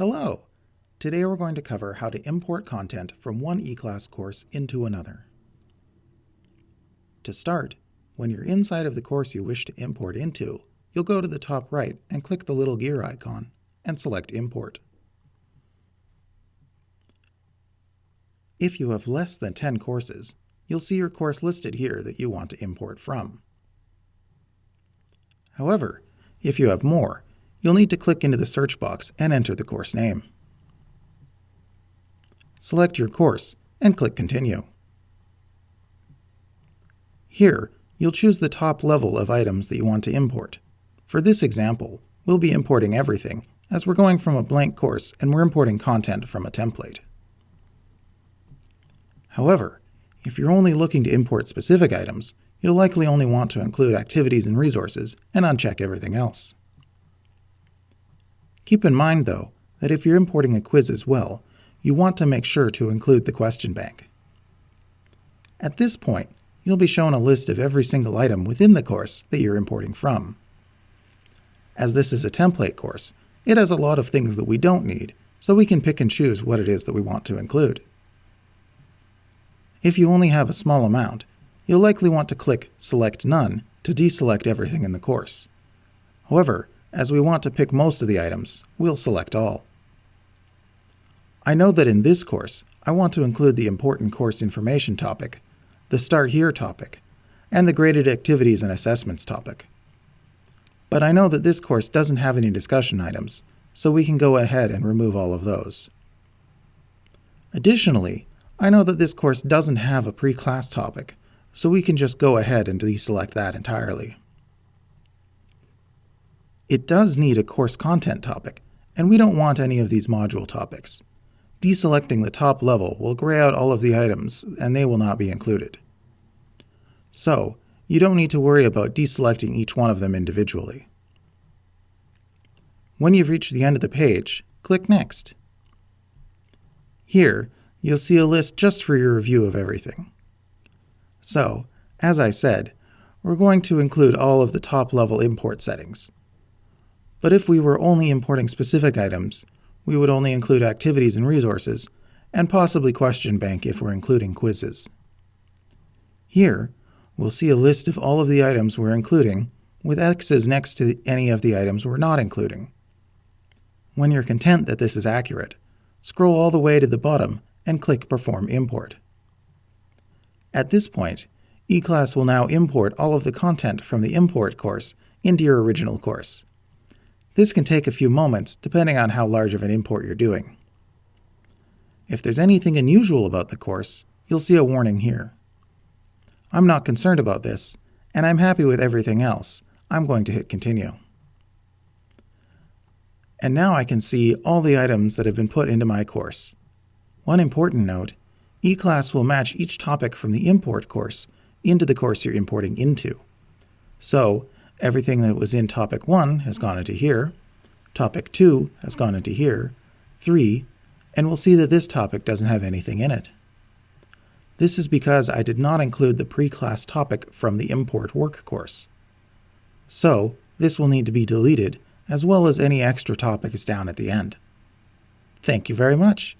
Hello! Today we're going to cover how to import content from one eClass course into another. To start, when you're inside of the course you wish to import into, you'll go to the top right and click the little gear icon and select Import. If you have less than 10 courses, you'll see your course listed here that you want to import from. However, if you have more, you'll need to click into the search box and enter the course name. Select your course and click Continue. Here, you'll choose the top level of items that you want to import. For this example, we'll be importing everything, as we're going from a blank course and we're importing content from a template. However, if you're only looking to import specific items, you'll likely only want to include activities and resources and uncheck everything else. Keep in mind, though, that if you're importing a quiz as well, you want to make sure to include the question bank. At this point, you'll be shown a list of every single item within the course that you're importing from. As this is a template course, it has a lot of things that we don't need, so we can pick and choose what it is that we want to include. If you only have a small amount, you'll likely want to click Select None to deselect everything in the course. However, as we want to pick most of the items, we'll select all. I know that in this course, I want to include the important course information topic, the Start Here topic, and the Graded Activities and Assessments topic. But I know that this course doesn't have any discussion items, so we can go ahead and remove all of those. Additionally, I know that this course doesn't have a pre-class topic, so we can just go ahead and deselect that entirely. It does need a course content topic, and we don't want any of these module topics. Deselecting the top level will gray out all of the items, and they will not be included. So, you don't need to worry about deselecting each one of them individually. When you've reached the end of the page, click Next. Here, you'll see a list just for your review of everything. So, as I said, we're going to include all of the top-level import settings. But if we were only importing specific items, we would only include activities and resources, and possibly question bank if we're including quizzes. Here, we'll see a list of all of the items we're including, with X's next to any of the items we're not including. When you're content that this is accurate, scroll all the way to the bottom and click Perform Import. At this point, eClass will now import all of the content from the import course into your original course. This can take a few moments depending on how large of an import you're doing. If there's anything unusual about the course, you'll see a warning here. I'm not concerned about this, and I'm happy with everything else. I'm going to hit Continue. And now I can see all the items that have been put into my course. One important note, eClass will match each topic from the import course into the course you're importing into. So, Everything that was in topic 1 has gone into here, topic 2 has gone into here, 3, and we'll see that this topic doesn't have anything in it. This is because I did not include the pre-class topic from the import work course. So, this will need to be deleted, as well as any extra topics down at the end. Thank you very much.